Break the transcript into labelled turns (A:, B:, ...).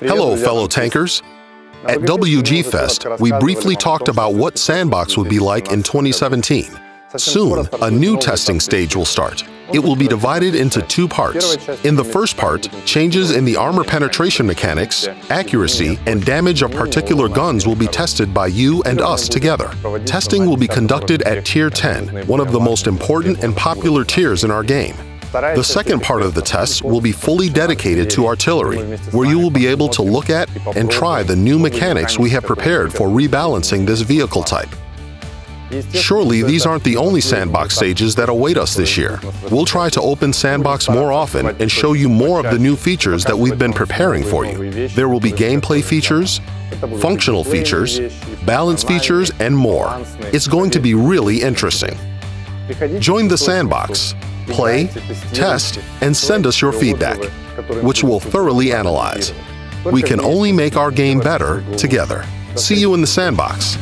A: Hello, fellow tankers. At WG Fest, we briefly talked about what Sandbox would be like in 2017. Soon, a new testing stage will start. It will be divided into two parts. In the first part, changes in the armor penetration mechanics, accuracy, and damage of particular guns will be tested by you and us together. Testing will be conducted at Tier 10, one of the most important and popular tiers in our game. The second part of the tests will be fully dedicated to artillery, where you will be able to look at and try the new mechanics we have prepared for rebalancing this vehicle type. Surely these aren't the only sandbox stages that await us this year. We'll try to open Sandbox more often and show you more of the new features that we've been preparing for you. There will be gameplay features, functional features, balance features, and more. It's going to be really interesting. Join the Sandbox, play, test, and send us your feedback, which we'll thoroughly analyze. We can only make our game better together. See you in the Sandbox.